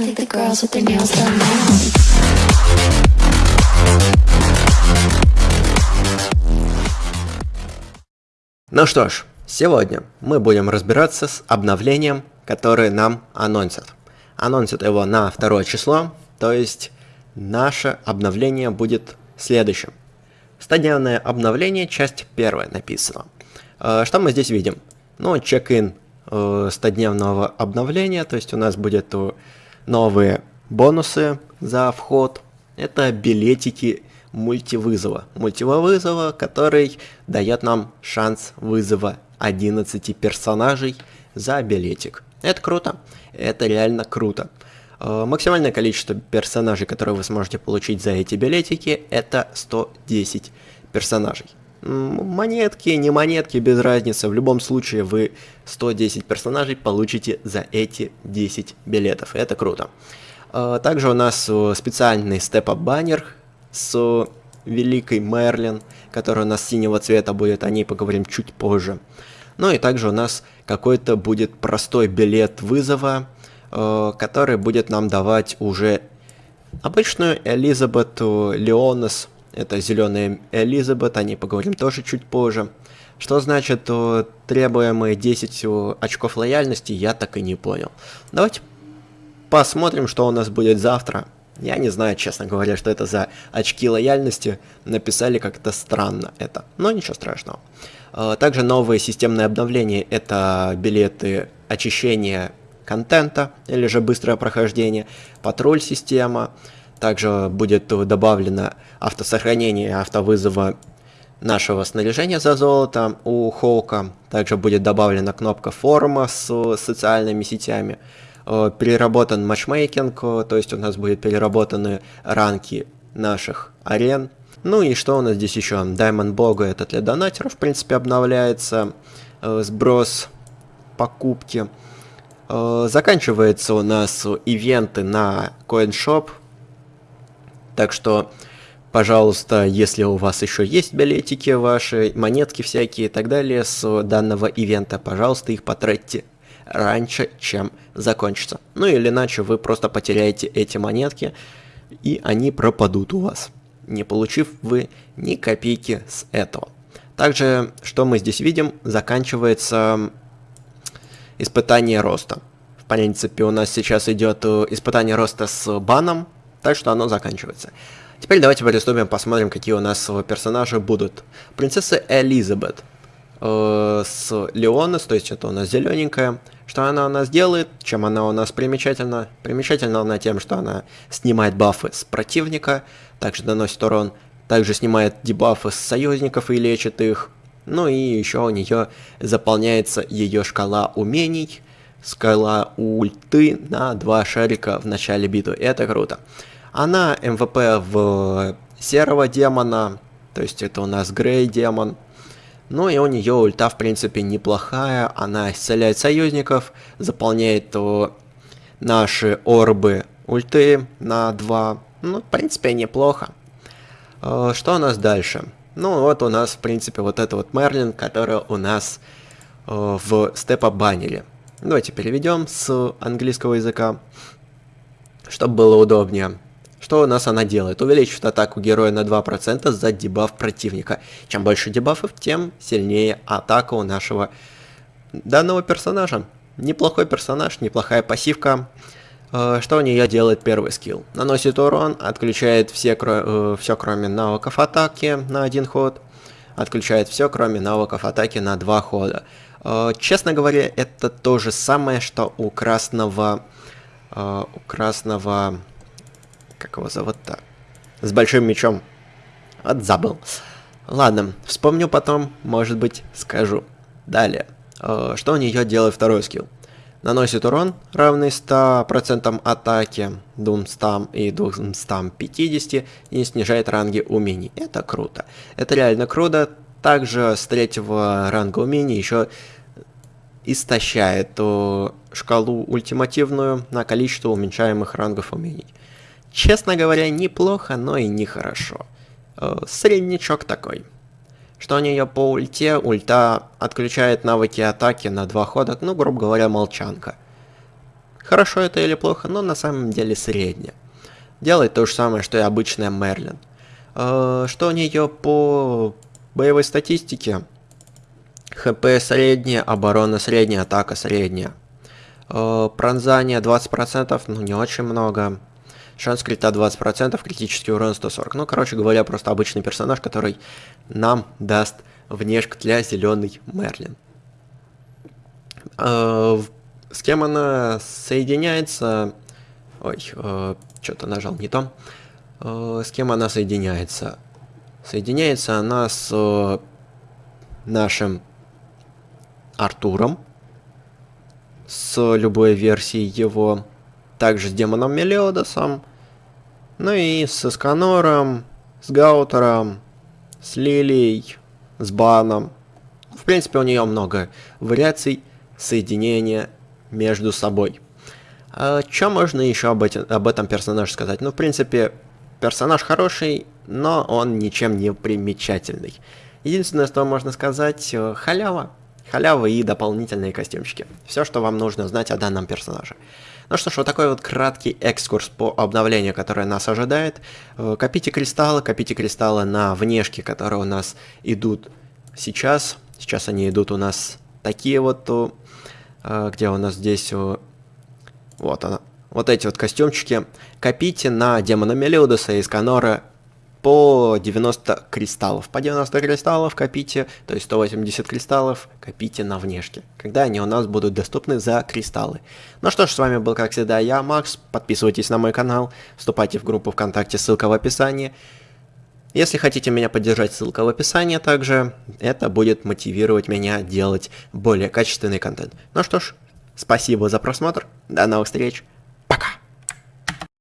I think the girls with their nails done now. Ну что ж, сегодня мы будем разбираться с обновлением, которое нам анонсят. Анонсят его на второе число, то есть наше обновление будет следующим. 100-дневное обновление, часть первая написано. Э, Что мы здесь видим? Ну, чек-ин э, 100-дневного обновления, то есть у нас будет э, новые бонусы за вход. Это билетики мультивызова. Мультивызова, который дает нам шанс вызова 11 персонажей за билетик. Это круто. Это реально круто. Э, Максимальное количество персонажей, которые вы сможете получить за эти билетики, это 110 персонажей. Монетки, не монетки, без разницы. В любом случае вы 110 персонажей получите за эти 10 билетов. Это круто. Э, Также у нас э, специальный степ-ап баннер с великой Мерлин, которая у нас синего цвета будет, о ней поговорим чуть позже. Ну и также у нас какой-то будет простой билет вызова, э, который будет нам давать уже обычную Элизабет э, Леонес. Это зеленая Элизабет, о ней поговорим тоже чуть позже. Что значит э, требуемые 10 э, очков лояльности, я так и не понял. Давайте посмотрим, что у нас будет завтра. Я не знаю, честно говоря, что это за очки лояльности. Написали как-то странно это, но ничего страшного. Э, Также новые системные обновления – это билеты очищения контента или же быстрое прохождение, патруль система. Также будет добавлено автосохранение автовызова нашего снаряжения за золото у Хоука. Также будет добавлена кнопка форума с социальными сетями. Э, Переработан матчмейкинг, э, то есть у нас будут переработаны ранки наших арен. Ну и что у нас здесь еще? Diamond Бога это для донатеров, в принципе, обновляется. Э, Сброс покупки. Заканчивается у нас ивенты на CoinShop. Так что, пожалуйста, если у вас еще есть билетики ваши, монетки всякие и так далее с данного ивента, пожалуйста, их потратьте раньше, чем закончится. Ну или иначе вы просто потеряете эти монетки, и они пропадут у вас, не получив вы ни копейки с этого. Также, что мы здесь видим, заканчивается испытание роста. В принципе, у нас сейчас идет э, испытание роста с баном, так что оно заканчивается. Теперь давайте приступим, посмотрим, какие у нас персонажи будут. Принцесса Элизабет э, с Леонес, то есть это у нас зелененькая. Что она у нас делает, чем она у нас примечательна? Примечательна она тем, что она снимает бафы с противника, также наносит урон, также снимает дебафы с союзников и лечит их. Ну и еще у нее заполняется ее шкала умений, скала ульты на два шарика в начале битвы. Это круто. Она МВП в серого демона, то есть это у нас Грей демон. Ну и у нее ульта в принципе неплохая, она исцеляет союзников, заполняет о, наши орбы ульты на 2. Ну, в принципе, неплохо. Э, Что у нас дальше? Ну, вот у нас, в принципе, вот это вот Мерлин, которая у нас э, в степа баннере. Давайте переведем с английского языка, чтобы было удобнее. Что у нас она делает? Увеличивает атаку героя на 2% за дебаф противника. Чем больше дебафов, тем сильнее атака у нашего данного персонажа. Неплохой персонаж, неплохая пассивка. Э, Что у нее делает первый скилл? Наносит урон, отключает все, кро... все кроме навыков атаки на один ход. Отключает все кроме навыков атаки на два хода. Э, Честно говоря, это то же самое, что у красного... э, У красного... Как его зовут-то? С большим мечом. Вот забыл. Ладно, вспомню потом, может быть, скажу. Далее. Э, Что у нее делает второй скилл? Наносит урон, равный 100% атаки, 200 и 250, и снижает ранги умений. Это круто. Это реально круто. Также с третьего ранга умений еще истощает о, шкалу ультимативную на количество уменьшаемых рангов умений. Честно говоря, неплохо, но и нехорошо. Э, Среднячок такой. Что у нее по ульте? Ульта отключает навыки атаки на два хода, ну, грубо говоря, молчанка. Хорошо это или плохо, но на самом деле среднее. Делает то же самое, что и обычная Мерлин. Э, что у нее по боевой статистике? ХП средняя, оборона средняя, атака средняя. Э, пронзание 20%, ну не очень много. Шанс крита 20%, критический урон 140. Ну, короче говоря, просто обычный персонаж, который нам даст внешку для зеленый Мерлин. Э, с кем она соединяется? Ой, э, что-то нажал не то. С кем она соединяется? Соединяется она с нашим Артуром. С любой версией его. Также с демоном Мелиодосом. Ну и с Эсканором, с Гаутером, с Лилией, с Баном. В принципе, у нее много вариаций соединения между собой. А что можно еще об, эти, об этом персонаже сказать? Ну, в принципе, персонаж хороший, но он ничем не примечательный. Единственное, что можно сказать, э, халява. Халява и дополнительные костюмчики. Все, что вам нужно знать о данном персонаже. Ну что ж, вот такой вот краткий экскурс по обновлению, которое нас ожидает. Э, копите кристаллы, копите кристаллы на внешке, которые у нас идут сейчас. Сейчас они идут у нас такие вот, э, где у нас здесь, вот она, вот эти вот костюмчики. Копите на демона Мелиудуса и Сканора по 90 кристаллов. По 90 кристаллов копите, то есть 180 кристаллов копите на внешке, когда они у нас будут доступны за кристаллы. Ну что ж, с вами был как всегда я, Макс. Подписывайтесь на мой канал, вступайте в группу ВКонтакте, ссылка в описании. Если хотите меня поддержать, ссылка в описании также. Это будет мотивировать меня делать более качественный контент. Ну что ж, спасибо за просмотр, до новых встреч. Пока.